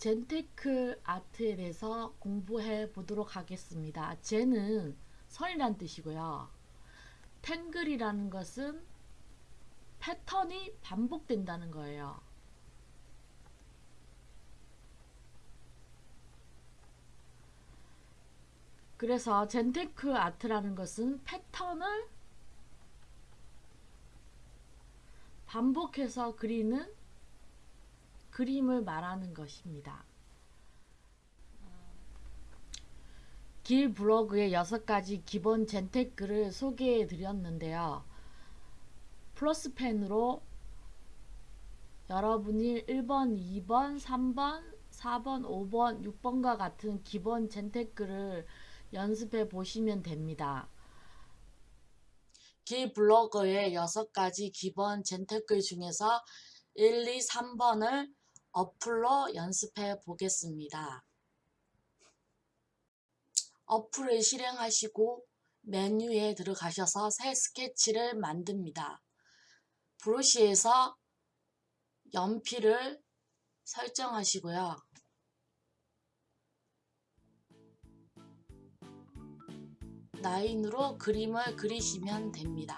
젠테크 아트에 대해서 공부해 보도록 하겠습니다. 젠은 선이란 뜻이고요. 탱글이라는 것은 패턴이 반복된다는 거예요. 그래서 젠테크 아트라는 것은 패턴을 반복해서 그리는 그림을 말하는 것입니다. 길 블로그의 6가지 기본 젠테크를 소개해 드렸는데요. 플러스펜으로 여러분이 1번, 2번, 3번, 4번, 5번, 6번과 같은 기본 젠테크를 연습해 보시면 됩니다. 길 블로그의 6가지 기본 젠테크 중에서 1, 2, 3번을 어플로 연습해 보겠습니다. 어플을 실행하시고 메뉴에 들어가셔서 새 스케치를 만듭니다. 브러쉬에서 연필을 설정하시고요. 라인으로 그림을 그리시면 됩니다.